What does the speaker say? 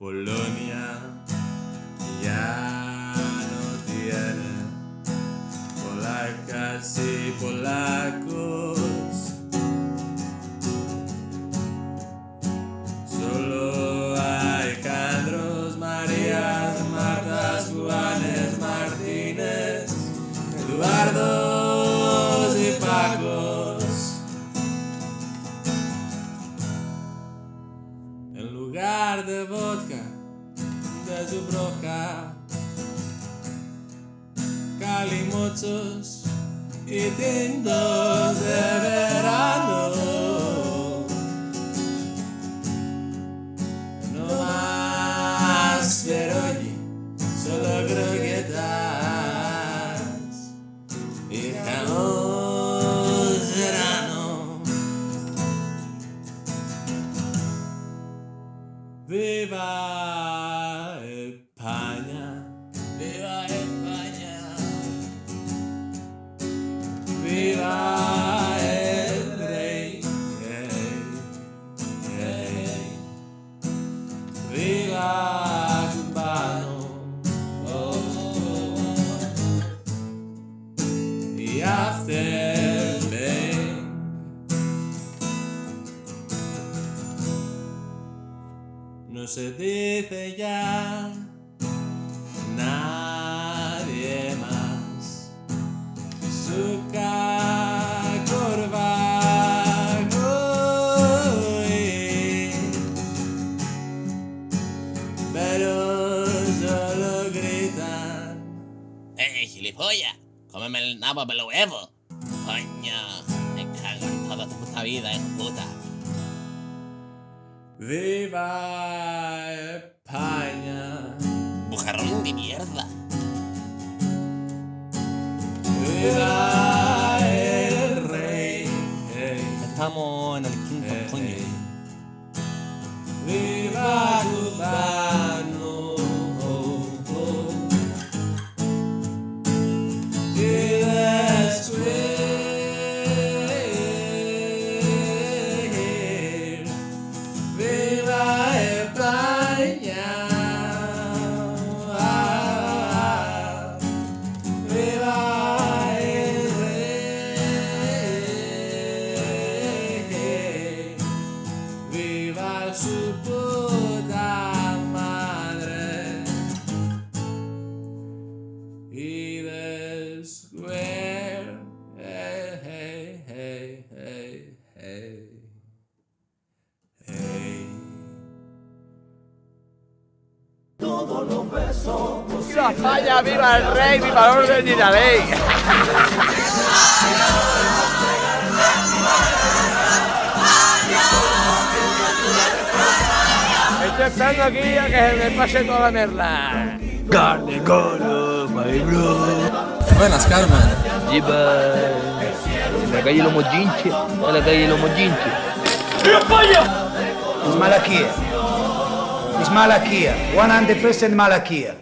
Polonia ya no tiene polacas y polacos. En lugar de vodka, de su broca, calimochos y tintos de verano. Viva España, viva España, viva el viva oh, oh, oh. y No se dice ya nadie más su pero solo gritan ¡Eh, gilipollas! ¡Cómeme el nabo me lo huevo! ¡Coño! Me cago en toda tu puta vida, hijo puta. Viva España Bujarrón de mierda. Viva el rey Estamos ¡Viva España! ¡Viva el rey! ¡Viva el orden y la ley! Estoy esperando aquí a que se me pase toda la merda. Carne, coro, my bro. Buenas, Carmen. Lleva en la calle Lomo Ginche, en la calle Lomo Ginche. It's Malakia. It's Malakia. 100% Malakia.